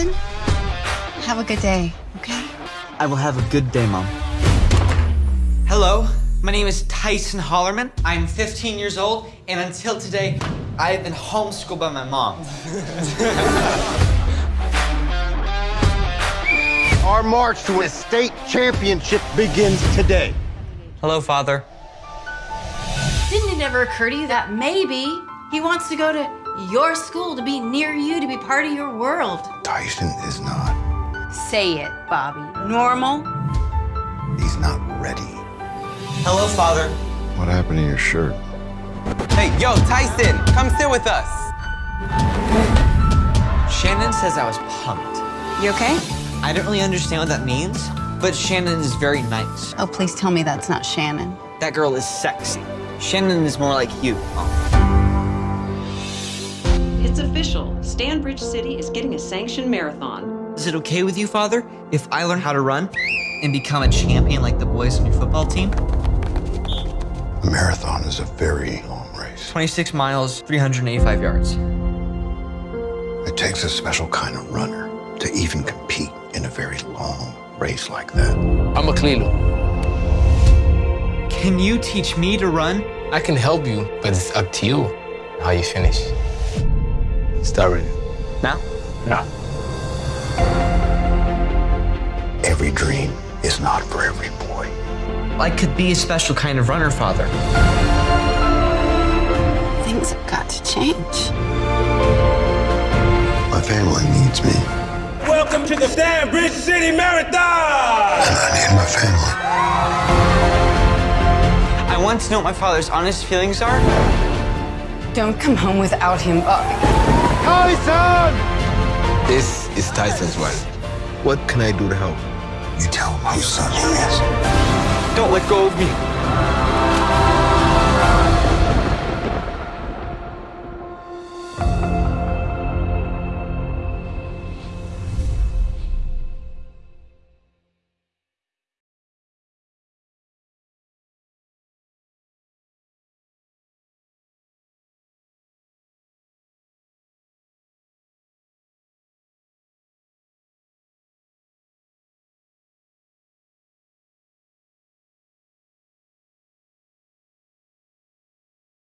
Tyson, have a good day, okay? I will have a good day, Mom. Hello, my name is Tyson Hollerman. I'm 15 years old, and until today, I have been homeschooled by my mom. Our march to a state championship begins today. Hello, Father. Didn't it ever occur to you that maybe he wants to go to your school to be near you, to be part of your world? Tyson is not. Say it, Bobby. Normal? He's not ready. Hello, Father. What happened to your shirt? Hey, yo, Tyson, come sit with us. Shannon says I was punked. You okay? I don't really understand what that means, but Shannon is very nice. Oh, please tell me that's not Shannon. That girl is sexy. Shannon is more like you. It's official. Stanbridge City is getting a sanctioned marathon. Is it okay with you, Father, if I learn how to run and become a champion like the boys on your football team? A marathon is a very long race. 26 miles, 385 yards. It takes a special kind of runner to even compete in a very long race like that. I'm a Kalilu. Can you teach me to run? I can help you, but it's up to you how you finish. Start running. Now? Now. Every dream is not for every boy. I could be a special kind of runner, Father. Things have got to change. My family needs me, Welcome to the Stanbridge City Marathon! and I need my family. I want to know what my father's honest feelings are. Don't come home without him, Bobby. Tyson! This is Tyson's wife. What can I do to help? You tell him whose son he is. Don't let go of me.